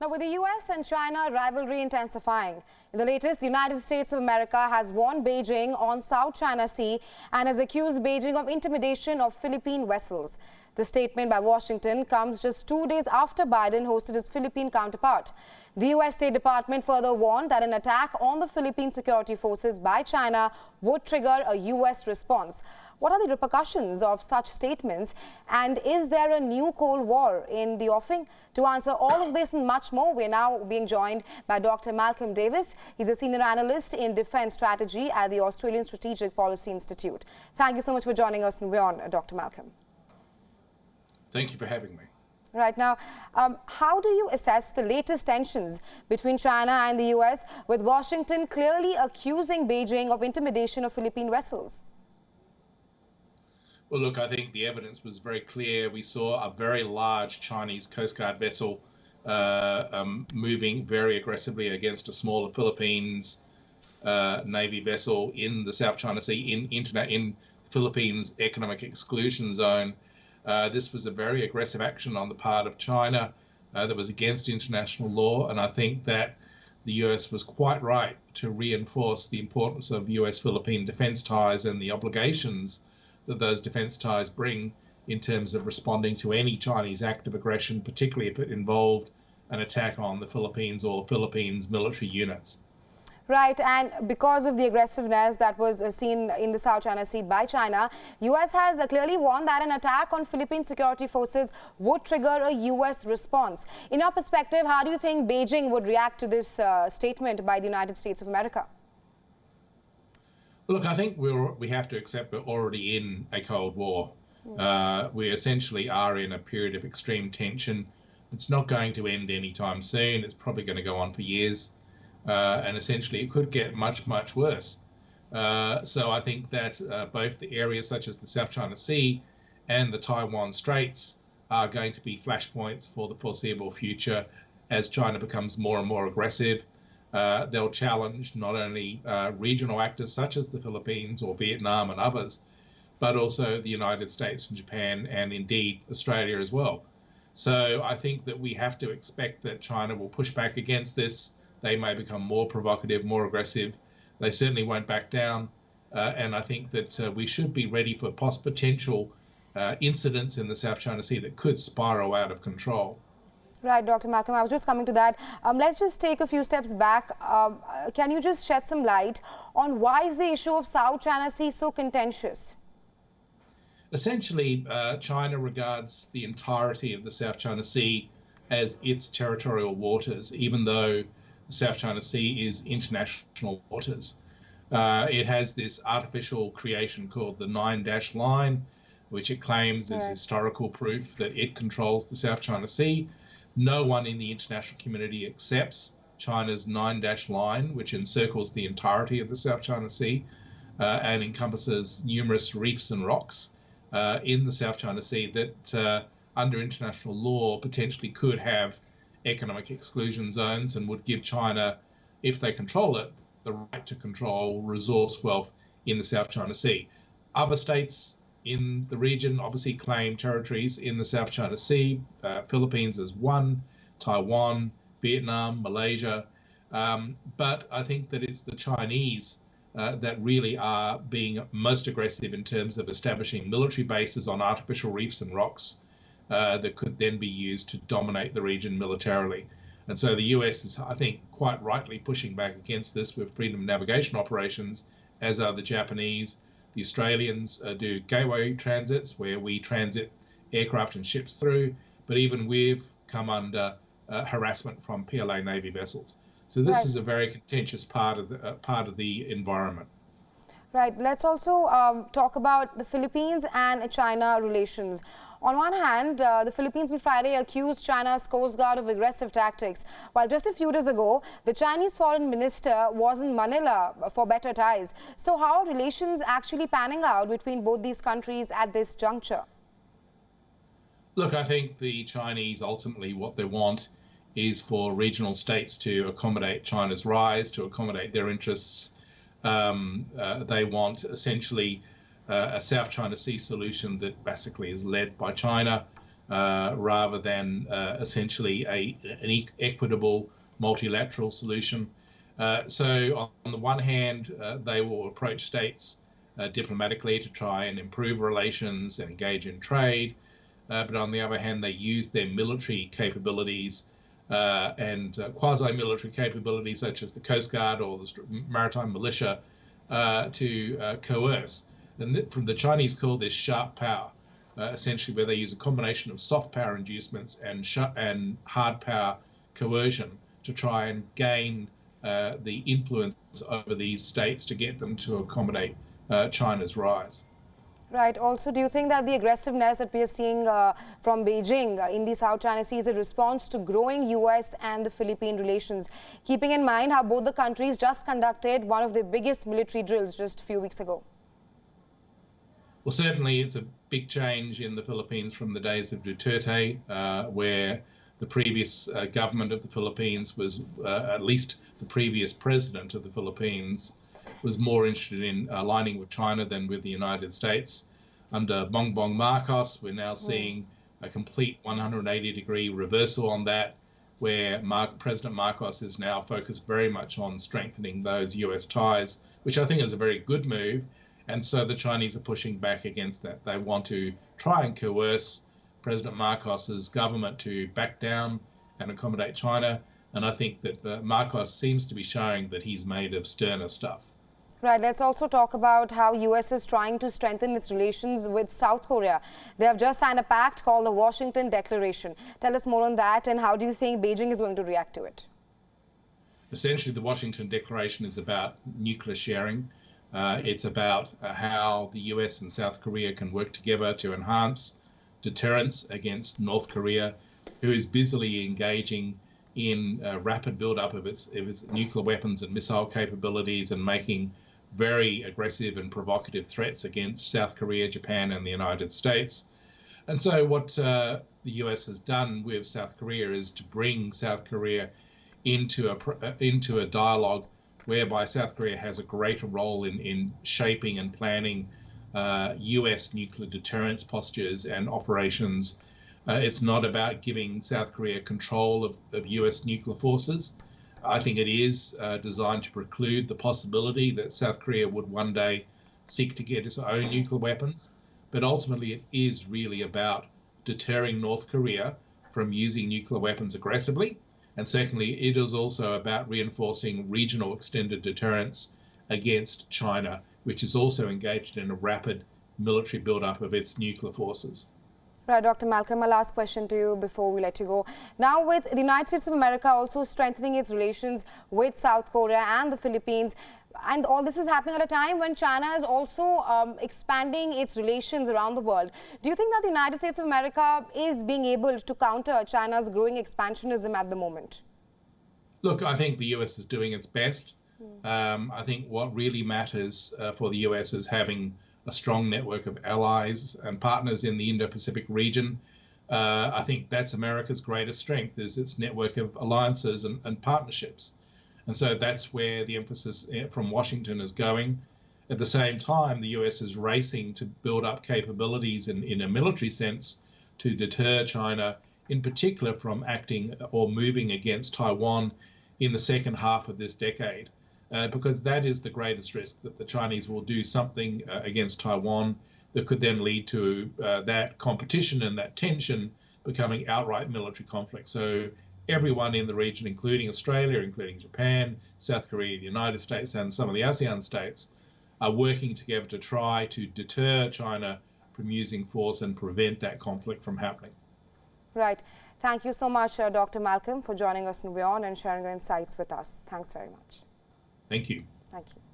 Now, with the US and China rivalry intensifying, in the latest, the United States of America has warned Beijing on South China Sea and has accused Beijing of intimidation of Philippine vessels. The statement by Washington comes just two days after Biden hosted his Philippine counterpart. The U.S. State Department further warned that an attack on the Philippine security forces by China would trigger a U.S. response. What are the repercussions of such statements? And is there a new Cold War in the offing? To answer all of this and much more, we're now being joined by Dr. Malcolm Davis. He's a senior analyst in defense strategy at the Australian Strategic Policy Institute. Thank you so much for joining us, and we honor uh, Dr. Malcolm. Thank you for having me. Right now, um, how do you assess the latest tensions between China and the U.S., with Washington clearly accusing Beijing of intimidation of Philippine vessels? Well, look, I think the evidence was very clear. We saw a very large Chinese Coast Guard vessel uh, um, moving very aggressively against a smaller Philippines uh, Navy vessel in the South China Sea, in, in, in Philippines economic exclusion zone. Uh, this was a very aggressive action on the part of China uh, that was against international law, and I think that the US was quite right to reinforce the importance of US Philippine defense ties and the obligations that those defense ties bring in terms of responding to any Chinese act of aggression, particularly if it involved an attack on the Philippines or Philippines military units. Right, and because of the aggressiveness that was uh, seen in the South China Sea by China, U.S. has uh, clearly warned that an attack on Philippine security forces would trigger a U.S. response. In your perspective, how do you think Beijing would react to this uh, statement by the United States of America? Look, I think we we have to accept we're already in a Cold War. Hmm. Uh, we essentially are in a period of extreme tension. It's not going to end anytime soon. It's probably going to go on for years uh, and essentially it could get much, much worse. Uh, so I think that uh, both the areas such as the South China Sea and the Taiwan Straits are going to be flashpoints for the foreseeable future as China becomes more and more aggressive. Uh, they'll challenge not only uh, regional actors such as the Philippines or Vietnam and others, but also the United States and Japan and indeed Australia as well. So I think that we have to expect that China will push back against this they may become more provocative, more aggressive. They certainly won't back down. Uh, and I think that uh, we should be ready for post potential uh, incidents in the South China Sea that could spiral out of control. Right, Dr. Malcolm, I was just coming to that. Um, let's just take a few steps back. Um, uh, can you just shed some light on why is the issue of South China Sea so contentious? Essentially, uh, China regards the entirety of the South China Sea as its territorial waters, even though South China Sea is international waters. Uh, it has this artificial creation called the Nine Dash Line, which it claims is historical proof that it controls the South China Sea. No one in the international community accepts China's Nine Dash Line, which encircles the entirety of the South China Sea uh, and encompasses numerous reefs and rocks uh, in the South China Sea that, uh, under international law, potentially could have economic exclusion zones and would give China, if they control it, the right to control resource wealth in the South China Sea. Other states in the region obviously claim territories in the South China Sea. Uh, Philippines is one, Taiwan, Vietnam, Malaysia. Um, but I think that it's the Chinese uh, that really are being most aggressive in terms of establishing military bases on artificial reefs and rocks uh, that could then be used to dominate the region militarily. And so the US is, I think, quite rightly pushing back against this with freedom of navigation operations, as are the Japanese. The Australians uh, do gateway transits where we transit aircraft and ships through, but even we've come under uh, harassment from PLA Navy vessels. So this right. is a very contentious part of the uh, part of the environment. Right. Let's also um, talk about the Philippines and China relations. On one hand, uh, the Philippines on Friday accused China's Coast Guard of aggressive tactics, while just a few days ago, the Chinese foreign minister was in Manila for better ties. So how are relations actually panning out between both these countries at this juncture? Look, I think the Chinese ultimately what they want is for regional states to accommodate China's rise, to accommodate their interests. Um, uh, they want essentially uh, a South China Sea solution that basically is led by China. uh, rather than uh, essentially a, an equitable multilateral solution. Uh, so, on the one hand, uh, they will approach states diplomatically to try and improve relations and engage in trade. but on the other hand, they use their military capabilities and quasi military capabilities, such as the Coast Guard or the maritime militia, to coerce. And from the Chinese call this sharp power uh, essentially where they use a combination of soft power inducements and and hard power coercion to try and gain uh, the influence over these states to get them to accommodate uh, China's rise. Right. Also, do you think that the aggressiveness that we are seeing uh, from Beijing uh, in the South China Sea is a response to growing U.S. and the Philippine relations, keeping in mind how both the countries just conducted one of their biggest military drills just a few weeks ago? Well, certainly it's a big change in the Philippines from the days of Duterte, uh, where the previous uh, government of the Philippines was, uh, at least the previous president of the Philippines, was more interested in aligning with China than with the United States. Under Bongbong Marcos, we're now hmm. seeing a complete 180 degree reversal on that, where Mar President Marcos is now focused very much on strengthening those US ties, which I think is a very good move and so the Chinese are pushing back against that. They want to try and coerce President Marcos's government to back down and accommodate China. And I think that uh, Marcos seems to be showing that he's made of sterner stuff. Right. Let's also talk about how U.S. is trying to strengthen its relations with South Korea. They have just signed a pact called the Washington Declaration. Tell us more on that and how do you think Beijing is going to react to it? Essentially, the Washington Declaration is about nuclear sharing. Uh, it's about uh, how the US and South Korea can work together to enhance deterrence against North Korea, who is busily engaging in uh, rapid buildup of its, of its nuclear weapons and missile capabilities and making very aggressive and provocative threats against South Korea, Japan, and the United States. And so, what uh, the US has done with South Korea is to bring South Korea into a uh, into a dialogue whereby South Korea has a greater role in, in shaping and planning uh, US nuclear deterrence postures and operations. Uh, it's not about giving South Korea control of, of US nuclear forces. I think it is uh, designed to preclude the possibility that South Korea would one day seek to get its own nuclear weapons. But ultimately, it is really about deterring North Korea from using nuclear weapons aggressively and secondly, it is also about reinforcing regional extended deterrence against China, which is also engaged in a rapid military buildup of its nuclear forces. Right, Dr. Malcolm, a last question to you before we let you go. Now, with the United States of America also strengthening its relations with South Korea and the Philippines, and all this is happening at a time when China is also um, expanding its relations around the world. Do you think that the United States of America is being able to counter China's growing expansionism at the moment? Look, I think the US is doing its best. Mm. Um, I think what really matters uh, for the US is having a strong network of allies and partners in the Indo-Pacific region. Uh, I think that's America's greatest strength is its network of alliances and, and partnerships. And so that's where the emphasis eh, from Washington is going. At the same time, the US is racing to build up capabilities in, in a military sense to deter China, in particular from acting or moving against Taiwan in the second half of this decade, uh, because that is the greatest risk that the Chinese will do something uh, against Taiwan that could then lead to uh, that competition and that tension becoming outright military conflict. So everyone in the region, including Australia, including Japan, South Korea, the United States, and some of the ASEAN states, are working together to try to deter China from using force and prevent that conflict from happening. Right. Thank you so much, uh, Dr. Malcolm, for joining us in WION and sharing your insights with us. Thanks very much. Thank you. Thank you.